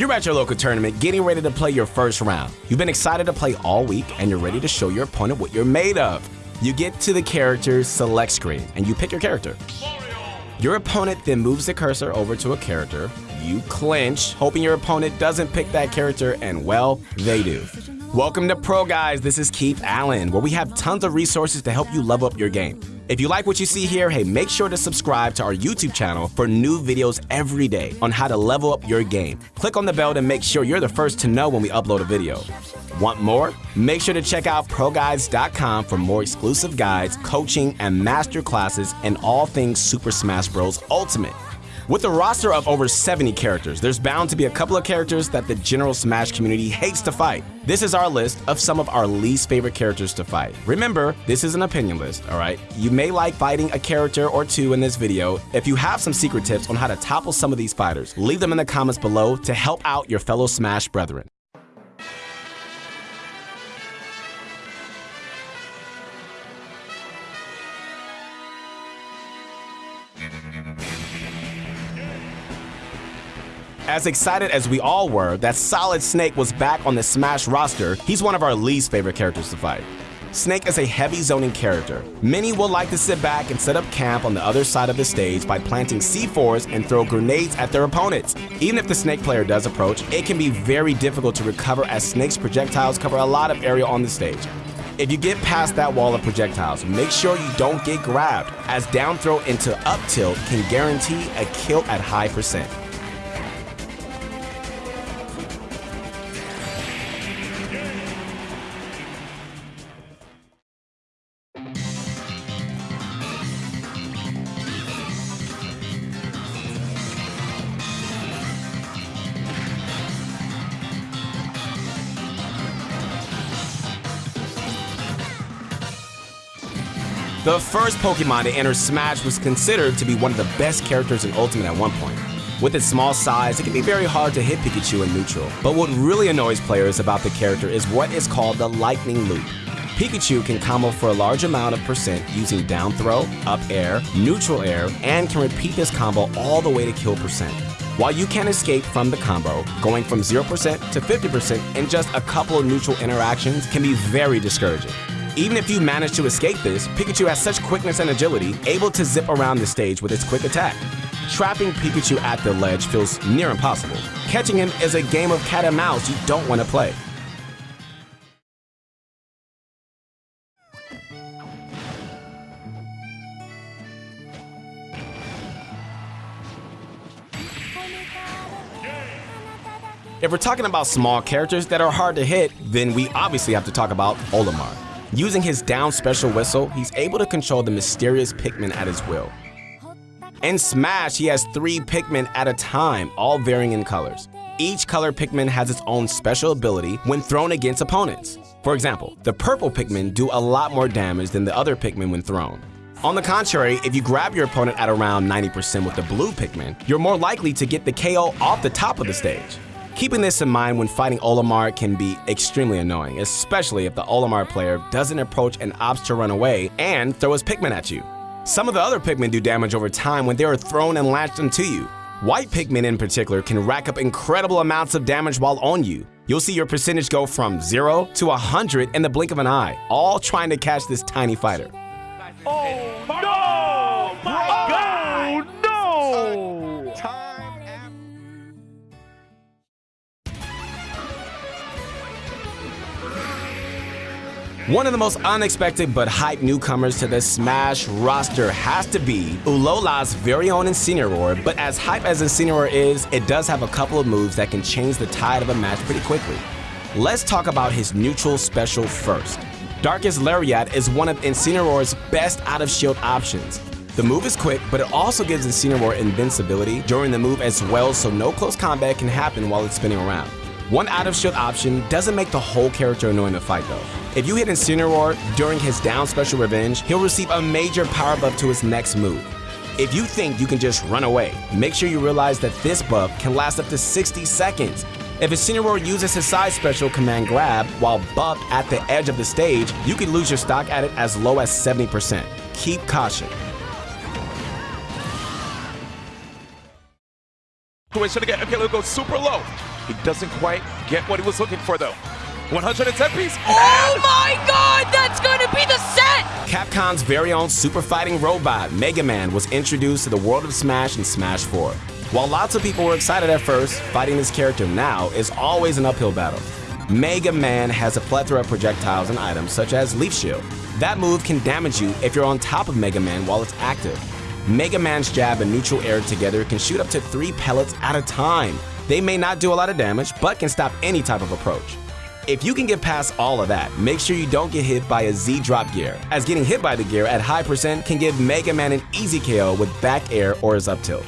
You're at your local tournament getting ready to play your first round. You've been excited to play all week and you're ready to show your opponent what you're made of. You get to the character select screen and you pick your character. Your opponent then moves the cursor over to a character. You clinch, hoping your opponent doesn't pick that character, and well, they do. Welcome to ProGuides, this is Keith Allen, where we have tons of resources to help you level up your game. If you like what you see here, hey, make sure to subscribe to our YouTube channel for new videos every day on how to level up your game. Click on the bell to make sure you're the first to know when we upload a video. Want more? Make sure to check out ProGuides.com for more exclusive guides, coaching, and master classes in all things Super Smash Bros. Ultimate. With a roster of over 70 characters, there's bound to be a couple of characters that the general Smash community hates to fight. This is our list of some of our least favorite characters to fight. Remember, this is an opinion list, alright? You may like fighting a character or two in this video. If you have some secret tips on how to topple some of these fighters, leave them in the comments below to help out your fellow Smash brethren. As excited as we all were that Solid Snake was back on the Smash roster, he's one of our least favorite characters to fight. Snake is a heavy zoning character. Many will like to sit back and set up camp on the other side of the stage by planting C4s and throw grenades at their opponents. Even if the Snake player does approach, it can be very difficult to recover as Snake's projectiles cover a lot of area on the stage. If you get past that wall of projectiles, make sure you don't get grabbed, as down throw into up tilt can guarantee a kill at high percent. The first Pokemon to enter Smash was considered to be one of the best characters in Ultimate at one point. With its small size, it can be very hard to hit Pikachu in neutral. But what really annoys players about the character is what is called the Lightning Loop. Pikachu can combo for a large amount of percent using down throw, up air, neutral air, and can repeat this combo all the way to kill percent. While you can escape from the combo, going from 0% to 50% in just a couple of neutral interactions can be very discouraging. Even if you manage to escape this, Pikachu has such quickness and agility, able to zip around the stage with its quick attack. Trapping Pikachu at the ledge feels near impossible. Catching him is a game of cat and mouse you don't want to play. If we're talking about small characters that are hard to hit, then we obviously have to talk about Olimar. Using his down special whistle, he's able to control the mysterious Pikmin at his will. In Smash, he has three Pikmin at a time, all varying in colors. Each color Pikmin has its own special ability when thrown against opponents. For example, the purple Pikmin do a lot more damage than the other Pikmin when thrown. On the contrary, if you grab your opponent at around 90% with the blue Pikmin, you're more likely to get the KO off the top of the stage. Keeping this in mind when fighting Olimar can be extremely annoying, especially if the Olimar player doesn't approach and opts to run away and throw his Pikmin at you. Some of the other Pikmin do damage over time when they are thrown and latched onto you. White Pikmin in particular can rack up incredible amounts of damage while on you. You'll see your percentage go from 0 to 100 in the blink of an eye, all trying to catch this tiny fighter. Oh One of the most unexpected but hype newcomers to the Smash roster has to be Alola's very own Incineroar, but as hype as Incineroar is, it does have a couple of moves that can change the tide of a match pretty quickly. Let's talk about his neutral special first. Darkest Lariat is one of Incineroar's best out-of-shield options. The move is quick, but it also gives Incineroar invincibility during the move as well so no close combat can happen while it's spinning around. One out-of-shield option doesn't make the whole character annoying to fight though. If you hit Incineroar during his down special revenge, he'll receive a major power buff to his next move. If you think you can just run away, make sure you realize that this buff can last up to 60 seconds. If Incineroar uses his side special command grab while buffed at the edge of the stage, you could lose your stock at it as low as 70%. Keep caution. Situation again. Okay, let's go super low. He doesn't quite get what he was looking for though. 110 piece. Oh my god, that's gonna be the set! Capcom's very own super fighting robot, Mega Man, was introduced to the world of Smash in Smash 4. While lots of people were excited at first, fighting this character now is always an uphill battle. Mega Man has a plethora of projectiles and items such as Leaf Shield. That move can damage you if you're on top of Mega Man while it's active. Mega Man's jab and neutral air together can shoot up to three pellets at a time. They may not do a lot of damage, but can stop any type of approach. If you can get past all of that, make sure you don't get hit by a Z drop gear, as getting hit by the gear at high percent can give Mega Man an easy KO with back air or his up tilt.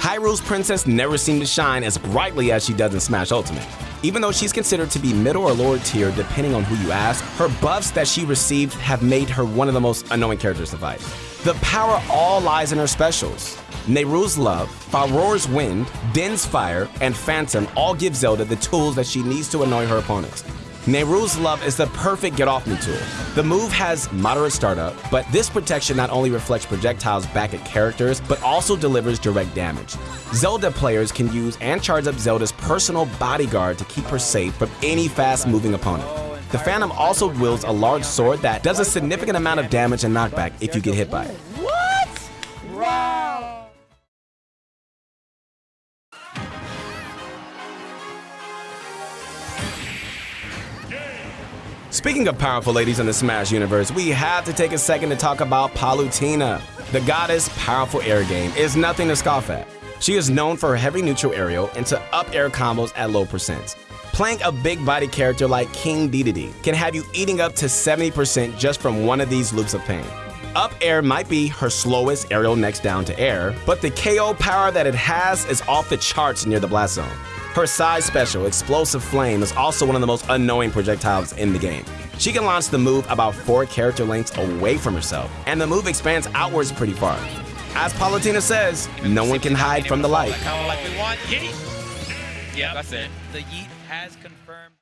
Hyrule's princess never seemed to shine as brightly as she does in Smash Ultimate. Even though she's considered to be middle or lower tier depending on who you ask, her buffs that she received have made her one of the most annoying characters to fight. The power all lies in her specials. Nayru's Love, Farore's Wind, Din's Fire, and Phantom all give Zelda the tools that she needs to annoy her opponents. Nayru's Love is the perfect get off me tool. The move has moderate startup, but this protection not only reflects projectiles back at characters, but also delivers direct damage. Zelda players can use and charge up Zelda's personal bodyguard to keep her safe from any fast moving opponent. The Phantom also wields a large sword that does a significant amount of damage and knockback if you get hit by it. Speaking of powerful ladies in the Smash universe, we have to take a second to talk about Palutena. The goddess powerful air game is nothing to scoff at. She is known for her heavy neutral aerial and to up air combos at low percents. Playing a big body character like King Dedede can have you eating up to 70% just from one of these loops of pain. Up air might be her slowest aerial next down to air, but the KO power that it has is off the charts near the blast zone. Her side special, Explosive Flame, is also one of the most annoying projectiles in the game. She can launch the move about 4 character lengths away from herself, and the move expands outwards pretty far. As Palutena says, no one can hide from the light. Kind of like we want. Yeet. Yeah, that's it. The yeet has confirmed.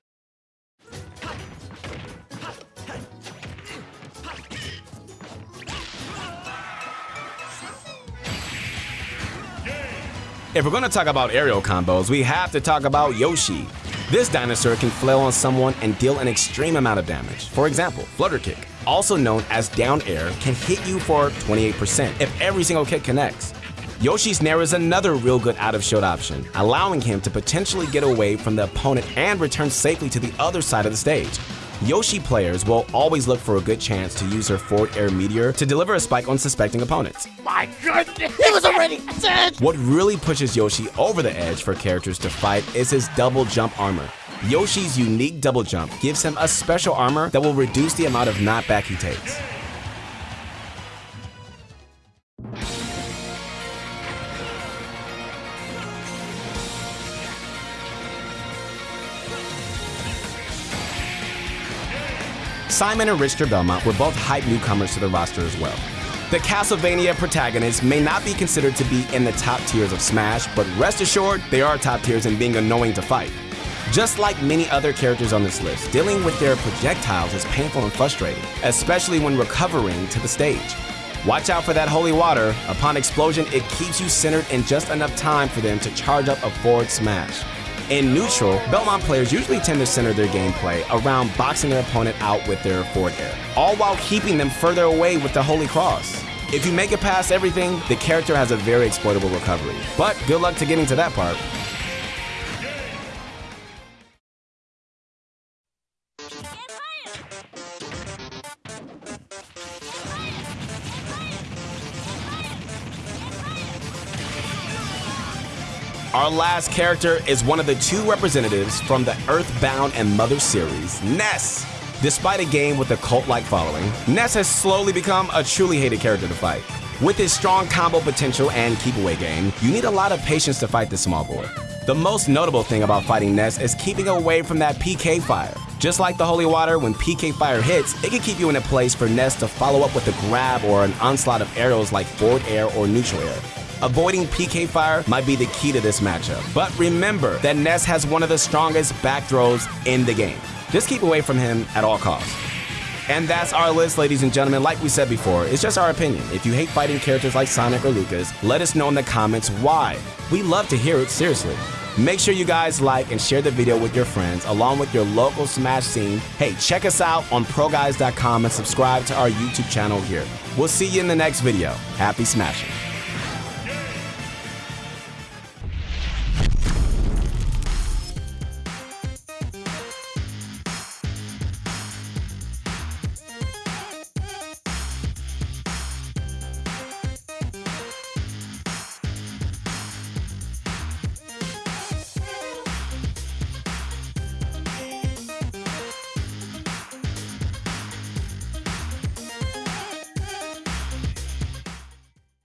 If we're gonna talk about aerial combos, we have to talk about Yoshi. This dinosaur can flail on someone and deal an extreme amount of damage. For example, Flutter Kick, also known as down air, can hit you for 28% if every single kick connects. Yoshi's Nair is another real good out of shield option, allowing him to potentially get away from the opponent and return safely to the other side of the stage. Yoshi players will always look for a good chance to use her forward air meteor to deliver a spike on suspecting opponents. My goodness! He was already dead! What really pushes Yoshi over the edge for characters to fight is his double jump armor. Yoshi's unique double jump gives him a special armor that will reduce the amount of knockback he takes. Simon and Richter Belmont were both hype newcomers to the roster as well. The Castlevania protagonists may not be considered to be in the top tiers of Smash, but rest assured, they are top tiers in being annoying to fight. Just like many other characters on this list, dealing with their projectiles is painful and frustrating, especially when recovering to the stage. Watch out for that holy water. Upon explosion, it keeps you centered in just enough time for them to charge up a forward smash. In neutral, Belmont players usually tend to center their gameplay around boxing their opponent out with their forward air, all while keeping them further away with the Holy Cross. If you make it past everything, the character has a very exploitable recovery. But good luck to getting to that part. Our last character is one of the two representatives from the Earthbound and Mother series, Ness. Despite a game with a cult-like following, Ness has slowly become a truly hated character to fight. With his strong combo potential and keep-away game, you need a lot of patience to fight this small boy. The most notable thing about fighting Ness is keeping away from that PK fire. Just like the Holy Water, when PK fire hits, it can keep you in a place for Ness to follow up with a grab or an onslaught of arrows like forward air or neutral air. Avoiding PK fire might be the key to this matchup. But remember that Ness has one of the strongest back throws in the game. Just keep away from him at all costs. And that's our list, ladies and gentlemen. Like we said before, it's just our opinion. If you hate fighting characters like Sonic or Lucas, let us know in the comments why. We love to hear it, seriously. Make sure you guys like and share the video with your friends, along with your local Smash scene. Hey, check us out on ProGuides.com and subscribe to our YouTube channel here. We'll see you in the next video. Happy smashing.